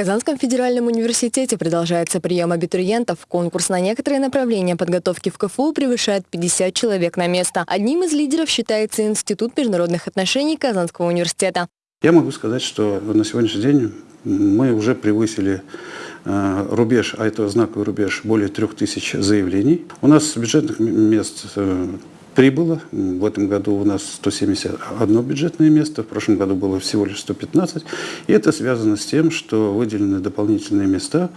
Казанском федеральном университете продолжается прием абитуриентов. Конкурс на некоторые направления подготовки в КФУ превышает 50 человек на место. Одним из лидеров считается Институт международных отношений Казанского университета. Я могу сказать, что на сегодняшний день мы уже превысили э, рубеж, а это знаковый рубеж, более трех тысяч заявлений. У нас бюджетных мест э, прибыло. В этом году у нас 171 бюджетное место, в прошлом году было всего лишь 115. И это связано с тем, что выделены дополнительные места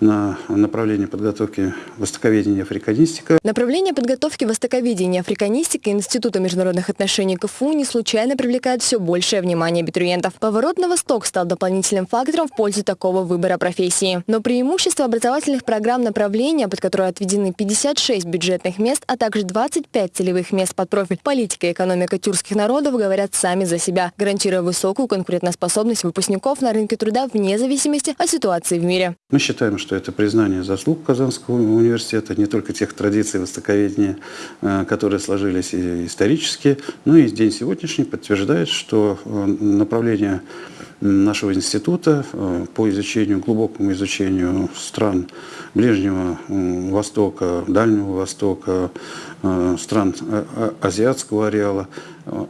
на направление подготовки востоковедения и африканистика. Направление подготовки востоковедения и африканистика Института международных отношений КФУ не случайно привлекает все большее внимание абитуриентов. Поворот на восток стал дополнительным фактором в пользу такого выбора профессии. Но преимущество образовательных программ направления, под которые отведены 56 бюджетных мест, а также 25 целевых целевых мест под профиль политика и экономика тюркских народов говорят сами за себя, гарантируя высокую конкурентоспособность выпускников на рынке труда вне зависимости от ситуации в мире. Мы считаем, что это признание заслуг Казанского университета, не только тех традиций востоковедения, э, которые сложились исторически, но и день сегодняшний подтверждает, что э, направление нашего института э, по изучению, глубокому изучению стран Ближнего Востока, Дальнего Востока, э, стран э, азиатского ареала,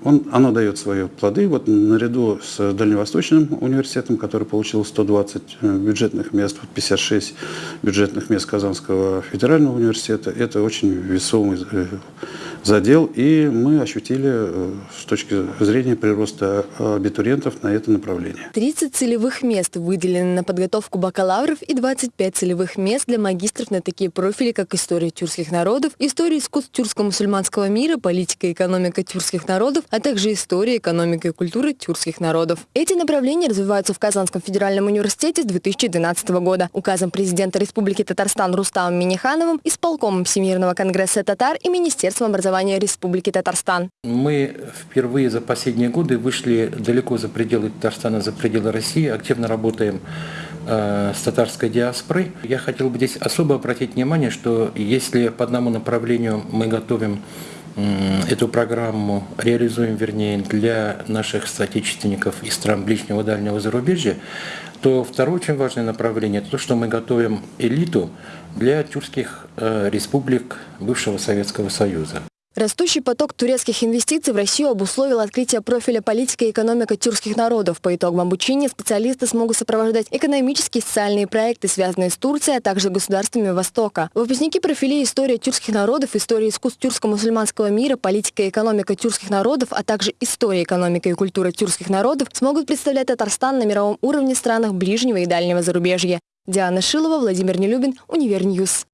он, оно дает свои плоды. Вот наряду с Дальневосточным университетом, который получил 120 бюджетных мест, 56 бюджетных мест Казанского федерального университета, это очень весомый задел, и мы ощутили э, с точки зрения прироста абитуриентов на это направление. 30 целевых мест выделены на подготовку бакалавров и 25 целевых мест для магистров на такие профили, как история тюркских народов, история искусств тюркско-мусульманского мира, политика и экономика тюркских народов, а также история, экономика и культура тюркских народов. Эти направления развиваются в Казанском федеральном университете с 2012 года. Указом президента Республики Татарстан Рустамом Минихановым, исполкомом Всемирного конгресса татар и Министерством образования образования Республики Татарстан. Мы впервые за последние годы вышли далеко за пределы Татарстана, за пределы России, активно работаем э, с татарской диаспорой. Я хотел бы здесь особо обратить внимание, что если по одному направлению мы готовим эту программу реализуем, вернее, для наших соотечественников из стран ближнего и дальнего зарубежья, то второе очень важное направление – это то, что мы готовим элиту для тюркских э, республик бывшего Советского Союза. Растущий поток турецких инвестиций в Россию обусловил открытие профиля политика и экономика тюркских народов. По итогам обучения специалисты смогут сопровождать экономические и социальные проекты, связанные с Турцией, а также государствами Востока. Выпускники профилей история тюркских народов, история искусств тюркско-мусульманского мира, политика и экономика тюркских народов, а также история, экономика и культура тюркских народов смогут представлять Татарстан на мировом уровне в странах ближнего и дальнего зарубежья. Диана Шилова, Владимир Нелюбин, Univer News.